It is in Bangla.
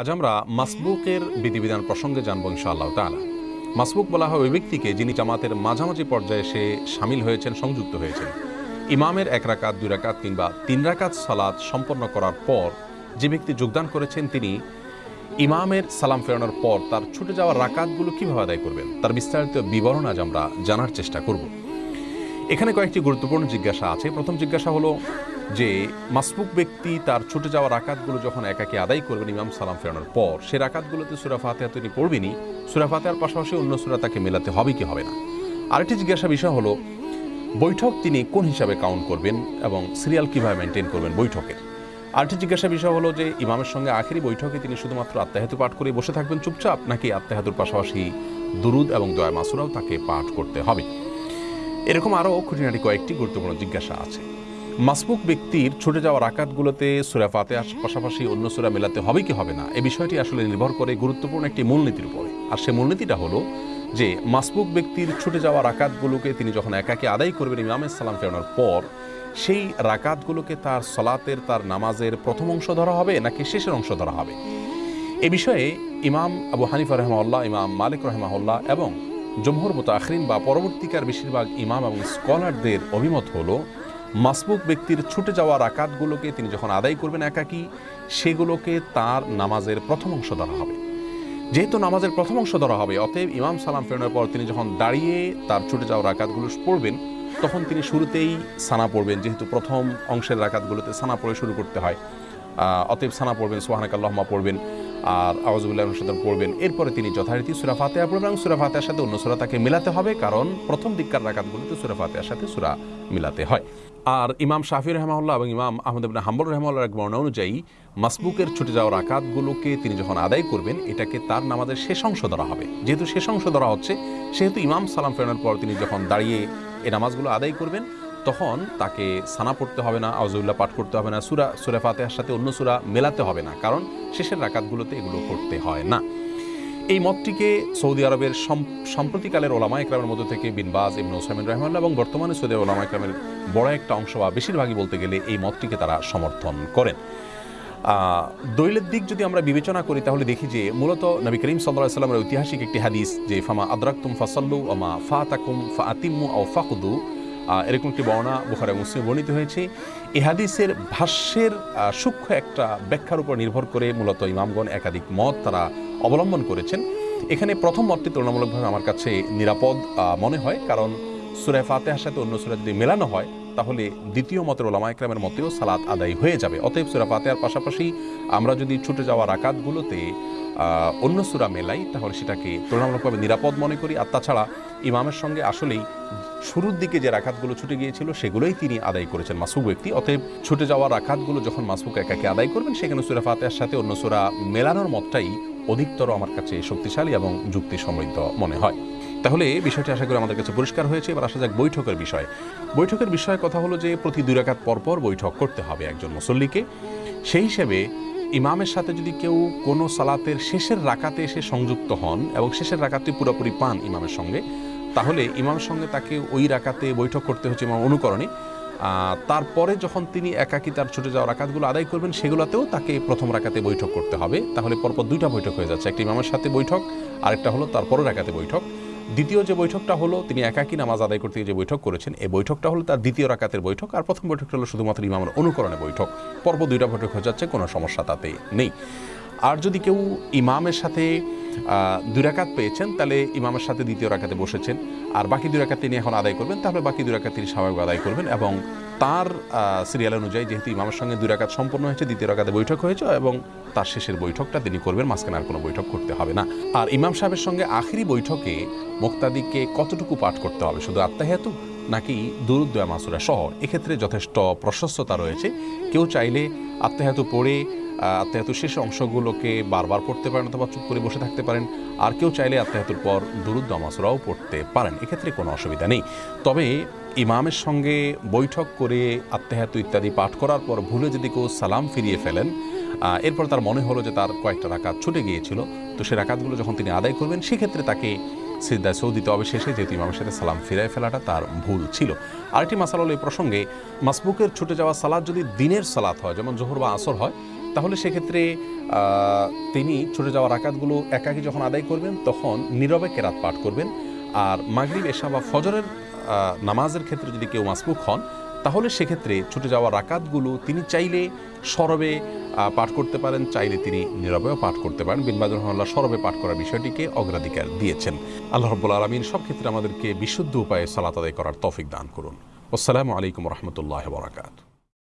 আজ আমরা মাসবুকের বিধিবিধান প্রসঙ্গে জানব ইনশাআল্লাহ তাআলা। মাসবুক বলা হয় ওই ব্যক্তিকে যিনি জামাতের মাঝামাঝি পর্যায়ে সে সামিল হয়েছেন, সংযুক্ত হয়েছেন। ইমামের এক রাকাত, দুই রাকাত কিংবা তিন রাকাত সালাত সম্পন্ন করার পর যে ব্যক্তি যোগদান করেছেন, তিনি ইমামের সালাম ফেরানোর পর তার ছুটে যাওয়া রাকাতগুলো কীভাবে আদায় করবেন, তার বিস্তারিত বিবরণ আজ আমরা জানার চেষ্টা করব। এখানে কয়েকটি গুরুত্বপূর্ণ জিজ্ঞাসা আছে। প্রথম জিজ্ঞাসা হলো যে মাসবুক ব্যক্তি তার ছুটে যাওয়া রাকাতগুলো যখন একাকে আদায় করবেন, ইমাম সালাম ফেরানোর পর, সে রাকাতগুলোতে সুরা ফাতেহা তিনি পড়বেনই সুরা ফাতেহার পাশাপাশি অন্য সুরা তাকে মেলাতে হবে কি হবে না? আরেকটি জিজ্ঞাসা বিষয় হলো, বৈঠক তিনি কোন হিসাবে কাউন্ট করবেন এবং সিরিয়াল কীভাবে মেনটেন করবেন বৈঠকের? আরেকটি জিজ্ঞাসা বিষয় হলো যে, ইমামের সঙ্গে আখেরি বৈঠকে তিনি শুধুমাত্র আত্মাহাতু পাঠ করে বসে থাকবেন চুপচাপ, নাকি আত্মাহাতুর পাশাপাশি দুরুদ এবং দয়া মাসুরাও তাকে পাঠ করতে হবে? এরকম আরও খুঁটিনাটি কয়েকটি গুরুত্বপূর্ণ জিজ্ঞাসা আছে। মাসবুক ব্যক্তির ছুটে যাওয়ার রাকাতগুলোতে সুরা ফাতে পাশাপাশি অন্য সুরা মেলাতে হবে কি হবে না? এ বিষয়টি আসলে নির্ভর করে গুরুত্বপূর্ণ একটি মূলনীতির উপরে। আর সে মূলনীতিটা হলো যে, মাসবুক ব্যক্তির ছুটে যাওয়া রাকাতগুলোকে তিনি যখন একাকে আদায় করবেন ইমামের সালাম ফেরানোর পর, সেই রাকাতগুলোকে তার সলাতের, তার নামাজের প্রথম অংশ ধরা হবে নাকি শেষের অংশ ধরা হবে? এ বিষয়ে ইমাম আবু হানিফা রহমাউল্লাহ ইমাম মালিক রহমাউল্লাহ এবং জমহুর মুতাখরিন বা পরবর্তীকার বেশিরভাগ ইমাম এবং স্কলারদের অভিমত হলো মাসবুক ব্যক্তির ছুটে যাওয়া রাকাতগুলোকে তিনি যখন আদায় করবেন একাকি, সেগুলোকে তার নামাজের প্রথম অংশ ধরা হবে। যেহেতু নামাজের প্রথম অংশ ধরা হবে, অতএব ইমাম সালাম ফেরানোর পর তিনি যখন দাঁড়িয়ে তার ছুটে যাওয়া রাকাতগুলো পড়বেন, তখন তিনি শুরুতেই সানা পড়বেন, যেহেতু প্রথম অংশের রাকাতগুলোতে সানা পড়ে শুরু করতে হয়। অতএব সানা পড়বেন সোহানাক আল্লাহমা পড়বেন, আর আওয়াজুল্লাহ সাথে পড়বেন। এরপরে তিনি যথারীতি সুরা ফাতেহা পড়বেন এবং সুরা ফাতেহার সাথে অন্য সুরা তাকে মিলাতে হবে, কারণ প্রথম দিককার রাকাতগুলোতে সুরা ফাতেহার সাথে সুরা মিলাতে হয়। আর ইমাম শাফি রহমাউল্লাহ এবং ইমাম আহমদ ইবনে হাম্বল রহমাউল্লাহ এক বর্ণনা অনুযায়ী মাসবুকের ছুটে যাওয়া রাকাতগুলোকে তিনি যখন আদায় করবেন, এটাকে তার নামাজের শেষ অংশ ধরা হবে। যেহেতু শেষ অংশ ধরা হচ্ছে, সেহেতু ইমাম সালাম ফেরানোর পর তিনি যখন দাঁড়িয়ে এই নামাজগুলো আদায় করবেন, তখন তাকে সানা পড়তে হবে না আউজুল্লাহ পাঠ করতে হবে না, সুরা সুরা ফাতেহার সাথে অন্য সুরা মেলাতে হবে না, কারণ শেষের রাকাতগুলোতে এগুলো করতে হয় না। এই মতটিকে সৌদি আরবের সাম্প্রতিকালের ওলামা একরামের মধ্যে থেকে বিনবাজ ইবন ওসামিন রহমাল্লাহ এবং বর্তমানে সৌদি ওলামা একরামের বড় একটা অংশ বা বেশিরভাগই বলতে গেলে এই মতটিকে তারা সমর্থন করেন। দৈলের দিক যদি আমরা বিবেচনা করি, তাহলে দেখি যে মূলত নবী করিম সাল্লাহ সাল্লামের ঐতিহাসিক একটি হাদিস যে, ফামা আদরাকুম ফাসাল্লু ওমা ফা তাকুম ফা আতিম্মু ও ফাকুদু এরকম একটি বর্ণনা বুখারে মুসলিম বর্ণিত হয়েছে। এ হাদিসের ভাষ্যের সূক্ষ্ম একটা ব্যাখ্যার উপর নির্ভর করে মূলত ইমামগণ একাধিক মত তারা অবলম্বন করেছেন। এখানে প্রথম মতটি তুলনামূলকভাবে আমার কাছে নিরাপদ মনে হয়। কারণ সুরায় ফাতেহার সাথে অন্য সুরা যদি মেলানো হয়, তাহলে দ্বিতীয় মতের ওলামা একরামের মতেও সালাত আদায় হয়ে যাবে। অতএব সুরা ফাতেহার পাশাপাশি আমরা যদি ছুটে যাওয়া রাকাতগুলোতে অন্য সুরা মেলাই, তাহলে সেটাকে তুলনামূলকভাবে নিরাপদ মনে করি। আর তাছাড়া ইমামের সঙ্গে আসলেই শুরুর দিকে যে রাখাতগুলো ছুটে গিয়েছিল, সেগুলোই তিনি আদায় করেছেন মাসুক ব্যক্তি। অতএব ছুটে যাওয়া রাখাতগুলো যখন মাসুক একাকে আদায় করবেন, সেখানে সুরা ফাতেহার সাথে অন্য সুরা মেলানোর মতটাই অধিকতর আমার কাছে শক্তিশালী এবং যুক্তি সমৃদ্ধ মনে হয়। তাহলে বিষয়টি আশা করি আমাদের কাছে পরিষ্কার হয়েছে। এবার আসা যাক বৈঠকের বিষয়। বৈঠকের বিষয়ে কথা হলো যে, প্রতি দুই রাকাত পরপর বৈঠক করতে হবে একজন মুসল্লিকে। সেই হিসেবে ইমামের সাথে যদি কেউ কোনো সালাতের শেষের রাকাতে এসে সংযুক্ত হন এবং শেষের রাকাতে পুরোপুরি পান ইমামের সঙ্গে, তাহলে ইমামের সঙ্গে তাকে ওই রাকাতে বৈঠক করতে হচ্ছে ইমাম অনুকরণে। তারপরে যখন তিনি একাকি তার ছুটে যাওয়া রাকাতগুলো আদায় করবেন, সেগুলোতেও তাকে প্রথম রাকাতে বৈঠক করতে হবে। তাহলে পরপর দুইটা বৈঠক হয়ে যাচ্ছে, একটি ইমামের সাথে বৈঠক, আরেকটা হলো তারপরের রাকাতে বৈঠক। দ্বিতীয় যে বৈঠকটা হলো, তিনি একাকি নামাজ আদায় করতে যে বৈঠক করেছেন, এই বৈঠকটা হলো তার দ্বিতীয় রাকাতের বৈঠক। আর প্রথম বৈঠকটা হলো শুধুমাত্র ইমামের অনুকরণে বৈঠক। পর্ব দুইটা বৈঠক হয়ে যাচ্ছে, কোনো সমস্যা তাতে নেই। আর যদি কেউ ইমামের সাথে দুই রাকাত পেয়েছেন, তাহলে ইমামের সাথে দ্বিতীয় রাকাতে বসেছেন। আর বাকি দুই রাকাত তিনি এখন আদায় করবেন, তাহলে বাকি দুই রাকাত তিনি স্বাভাবিক আদায় করবেন এবং তার সিরিয়াল অনুযায়ী যেহেতু ইমামের সঙ্গে দুরাকাত সম্পন্ন হয়েছে, দ্বিতীয় রাকাতে বৈঠক হয়েছে এবং তার শেষের বৈঠকটা তিনি করবেন, মাঝখানে আর কোনো বৈঠক করতে হবে না। আর ইমাম সাহেবের সঙ্গে আখিরি বৈঠকে মোক্তাদিকে কতটুকু পাঠ করতে হবে? শুধু আত্মাহেতু নাকি দুরুদ্দয়া মাসুরা সহ এক্ষেত্রে যথেষ্ট প্রশস্ততা রয়েছে। কেউ চাইলে আত্মাহেতু পড়ে আত্মাহাতু শেষ অংশগুলোকে বারবার পড়তে পারেন অথবা চুপ করে বসে থাকতে পারেন। আর কেউ চাইলে আত্মাহাতুর পর দুরুদ্দ মাসুরাও পড়তে পারেন। এক্ষেত্রে কোনো অসুবিধা নেই। তবে ইমামের সঙ্গে বৈঠক করে আত্মাহাতু ইত্যাদি পাঠ করার পর ভুলে যদি কেউ সালাম ফিরিয়ে ফেলেন এরপর তার মনে হলো যে তার কয়েকটা রাকাত ছুটে গিয়েছিল। তো সে রাকাতগুলো যখন তিনি আদায় করবেন, সেক্ষেত্রে তাকে সিদ্ধায় সৌদিতে অবশেষে শেষে যেহেতু ইমামের সাথে সালাম ফিরায় ফেলাটা তার ভুল ছিল। আরেকটি মাসাল এই প্রসঙ্গে, মাসবুকের ছুটে যাওয়া সালাদ যদি দিনের সালাত হয়, যেমন জোহর বা আসর হয়, তাহলে সেক্ষেত্রে তিনি ছুটে যাওয়া রাকাতগুলো একাকি যখন আদায় করবেন, তখন নীরবে কেরাত পাঠ করবেন। আর মাগরিব, এশা বা ফজরের নামাজের ক্ষেত্রে যদি কেউ মাসবুক হন তাহলে সেক্ষেত্রে ছুটে যাওয়া রাকাতগুলো তিনি চাইলে সরবে পাঠ করতে পারেন, চাইলে তিনি নিরবেও পাঠ করতে পারেন। বিনবাদ রহমাল্লাহ সরবে পাঠ করার বিষয়টিকে অগ্রাধিকার দিয়েছেন। আল্লাহ রব্বুল আলমিন সব ক্ষেত্রে আমাদেরকে বিশুদ্ধ উপায়ে সালাত আদায় করার তফিক দান করুন। আসসালামু আলাইকুম রহমতুল্লাহ বরাকাত